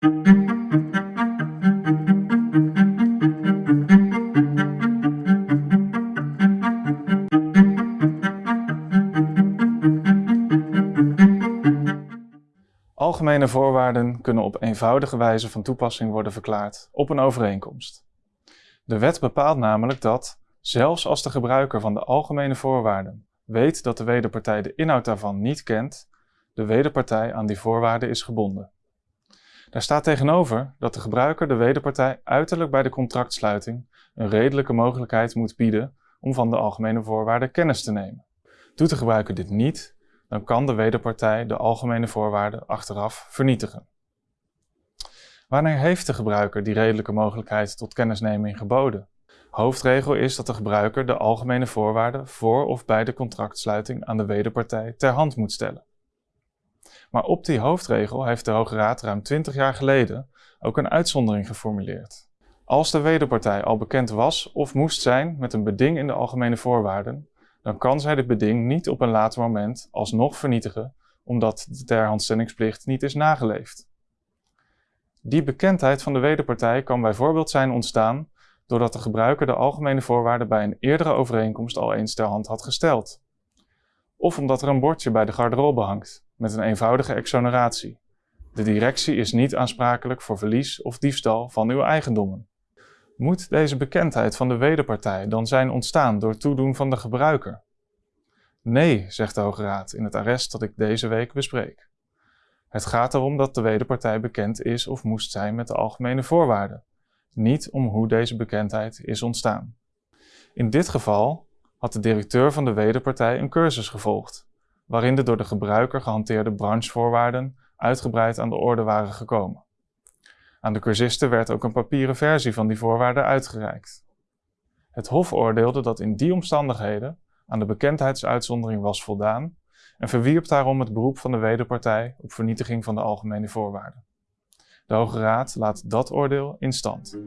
Algemene voorwaarden kunnen op eenvoudige wijze van toepassing worden verklaard op een overeenkomst. De wet bepaalt namelijk dat, zelfs als de gebruiker van de algemene voorwaarden weet dat de wederpartij de inhoud daarvan niet kent, de wederpartij aan die voorwaarden is gebonden. Daar staat tegenover dat de gebruiker de wederpartij uiterlijk bij de contractsluiting een redelijke mogelijkheid moet bieden om van de algemene voorwaarden kennis te nemen. Doet de gebruiker dit niet, dan kan de wederpartij de algemene voorwaarden achteraf vernietigen. Wanneer heeft de gebruiker die redelijke mogelijkheid tot kennisneming geboden? Hoofdregel is dat de gebruiker de algemene voorwaarden voor of bij de contractsluiting aan de wederpartij ter hand moet stellen. Maar op die hoofdregel heeft de Hoge Raad ruim 20 jaar geleden ook een uitzondering geformuleerd. Als de wederpartij al bekend was of moest zijn met een beding in de algemene voorwaarden, dan kan zij dit beding niet op een later moment alsnog vernietigen, omdat de terhandstellingsplicht niet is nageleefd. Die bekendheid van de wederpartij kan bijvoorbeeld zijn ontstaan doordat de gebruiker de algemene voorwaarden bij een eerdere overeenkomst al eens ter hand had gesteld. Of omdat er een bordje bij de garderobe hangt met een eenvoudige exoneratie. De directie is niet aansprakelijk voor verlies of diefstal van uw eigendommen. Moet deze bekendheid van de wederpartij dan zijn ontstaan door toedoen van de gebruiker? Nee, zegt de Hoge Raad in het arrest dat ik deze week bespreek. Het gaat erom dat de wederpartij bekend is of moest zijn met de algemene voorwaarden, niet om hoe deze bekendheid is ontstaan. In dit geval had de directeur van de wederpartij een cursus gevolgd, waarin de door de gebruiker gehanteerde branchevoorwaarden uitgebreid aan de orde waren gekomen. Aan de cursisten werd ook een papieren versie van die voorwaarden uitgereikt. Het Hof oordeelde dat in die omstandigheden aan de bekendheidsuitzondering was voldaan en verwierp daarom het beroep van de wederpartij op vernietiging van de algemene voorwaarden. De Hoge Raad laat dat oordeel in stand.